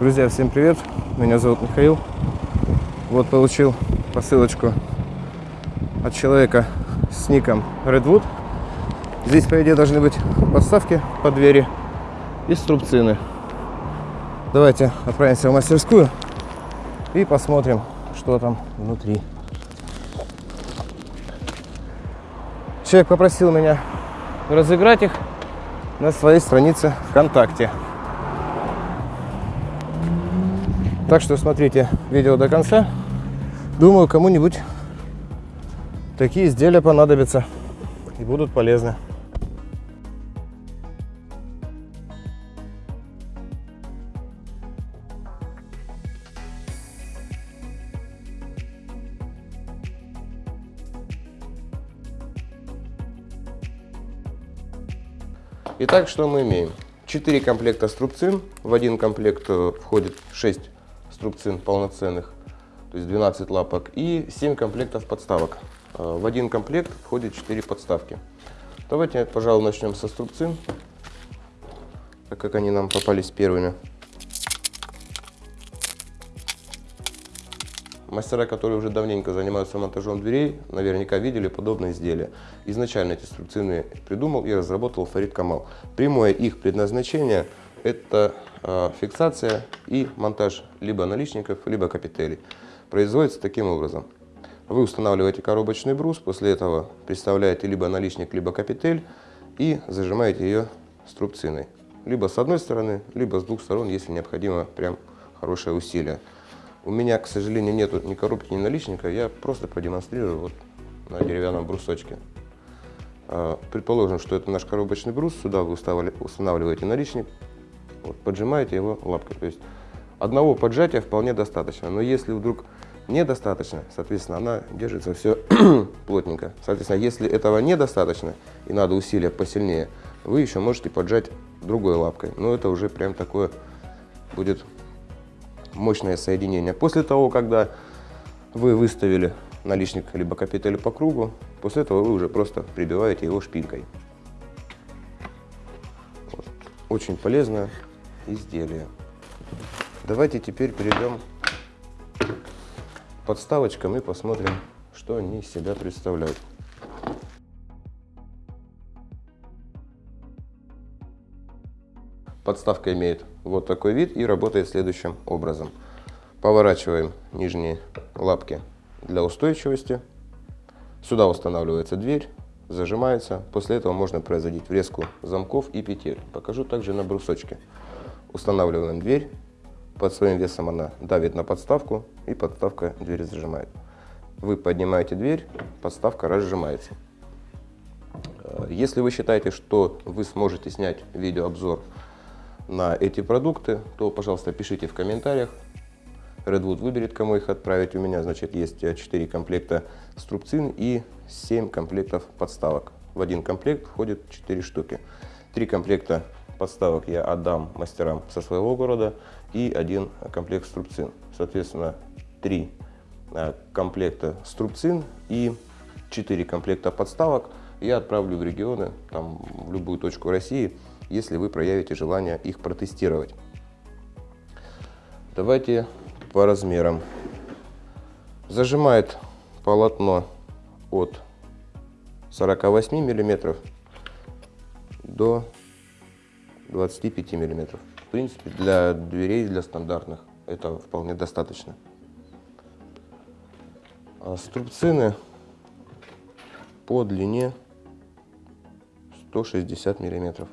Друзья, всем привет! Меня зовут Михаил. Вот получил посылочку от человека с ником Redwood. Здесь, по идее, должны быть подставки под двери и струбцины. Давайте отправимся в мастерскую и посмотрим, что там внутри. Человек попросил меня разыграть их на своей странице ВКонтакте. Так что смотрите видео до конца. Думаю, кому-нибудь такие изделия понадобятся и будут полезны. Итак, что мы имеем? 4 комплекта струбцин. В один комплект э, входит 6 струбцин полноценных, то есть 12 лапок, и 7 комплектов подставок. А, в один комплект входит 4 подставки. Давайте, пожалуй, начнем со струбцин, так как они нам попались первыми. Мастера, которые уже давненько занимаются монтажом дверей, наверняка видели подобные изделия. Изначально эти струбцины придумал и разработал Фарид Камал. Прямое их предназначение – это Э, фиксация и монтаж либо наличников, либо капителей. Производится таким образом. Вы устанавливаете коробочный брус, после этого представляете либо наличник, либо капитель и зажимаете ее струбциной. Либо с одной стороны, либо с двух сторон, если необходимо прям хорошее усилие. У меня, к сожалению, нет ни коробки, ни наличника, я просто продемонстрирую вот на деревянном брусочке. Э, предположим, что это наш коробочный брус, сюда вы устанавливаете наличник, вот, поджимаете его лапкой. То есть одного поджатия вполне достаточно. Но если вдруг недостаточно, соответственно, она держится все плотненько. Соответственно, если этого недостаточно и надо усилия посильнее, вы еще можете поджать другой лапкой. Но это уже прям такое будет мощное соединение. После того, когда вы выставили наличник либо капитель по кругу, после этого вы уже просто прибиваете его шпилькой. Вот. Очень полезно изделия. Давайте теперь перейдем к подставочкам и посмотрим, что они из себя представляют. Подставка имеет вот такой вид и работает следующим образом. Поворачиваем нижние лапки для устойчивости. Сюда устанавливается дверь, зажимается. После этого можно производить врезку замков и петель. Покажу также на брусочке. Устанавливаем дверь. Под своим весом она давит на подставку, и подставка дверь зажимает. Вы поднимаете дверь, подставка разжимается. Э, если вы считаете, что вы сможете снять видеообзор на эти продукты, то, пожалуйста, пишите в комментариях. Redwood выберет, кому их отправить. У меня, значит, есть 4 комплекта струбцин и 7 комплектов подставок. В один комплект входит 4 штуки. 3 комплекта подставок я отдам мастерам со своего города и один комплект струбцин. Соответственно, три э, комплекта струбцин и четыре комплекта подставок я отправлю в регионы, там, в любую точку России, если вы проявите желание их протестировать. Давайте по размерам. Зажимает полотно от 48 миллиметров до 25 миллиметров. В принципе, для дверей, для стандартных это вполне достаточно. А струбцины по длине 160 миллиметров.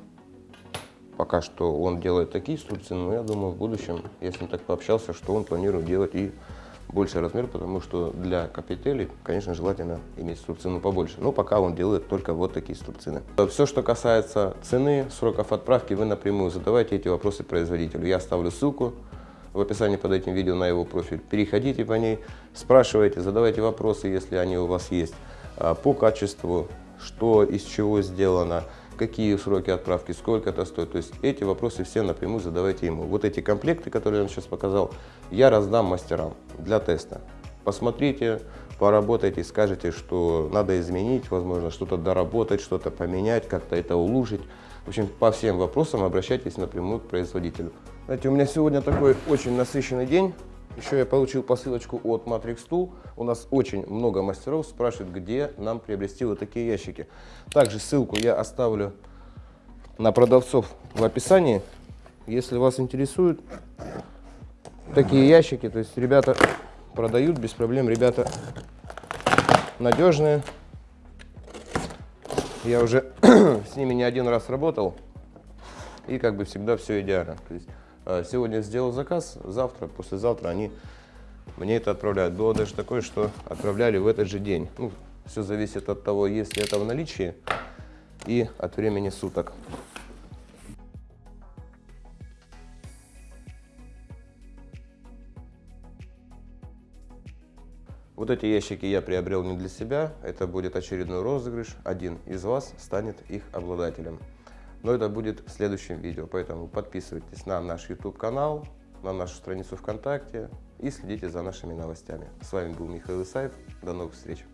Пока что он делает такие струбцины, но я думаю, в будущем, если он так пообщался, что он планирует делать и больший размер, потому что для капителей, конечно, желательно иметь струбцину побольше. Но пока он делает только вот такие струбцины. Все, что касается цены, сроков отправки, вы напрямую задавайте эти вопросы производителю. Я оставлю ссылку в описании под этим видео на его профиль. Переходите по ней, спрашивайте, задавайте вопросы, если они у вас есть, а, по качеству, что из чего сделано, какие сроки отправки, сколько это стоит. То есть эти вопросы все напрямую задавайте ему. Вот эти комплекты, которые я вам сейчас показал, я раздам мастерам для теста. Посмотрите, поработайте, скажете, что надо изменить, возможно, что-то доработать, что-то поменять, как-то это улучшить. В общем, по всем вопросам обращайтесь напрямую к производителю. Знаете, у меня сегодня такой очень насыщенный день. Еще я получил посылочку от Matrix Tool. У нас очень много мастеров спрашивают, где нам приобрести вот такие ящики. Также ссылку я оставлю на продавцов в описании. Если вас интересуют такие ящики, то есть ребята продают без проблем, ребята надежные. Я уже с ними не один раз работал, и как бы всегда все идеально. То есть, сегодня сделал заказ, завтра, послезавтра они мне это отправляют. Было даже такое, что отправляли в этот же день. Ну, все зависит от того, есть ли это в наличии и от времени суток. Вот эти ящики я приобрел не для себя, это будет очередной розыгрыш, один из вас станет их обладателем. Но это будет в следующем видео, поэтому подписывайтесь на наш YouTube канал, на нашу страницу ВКонтакте и следите за нашими новостями. С вами был Михаил Исаев, до новых встреч!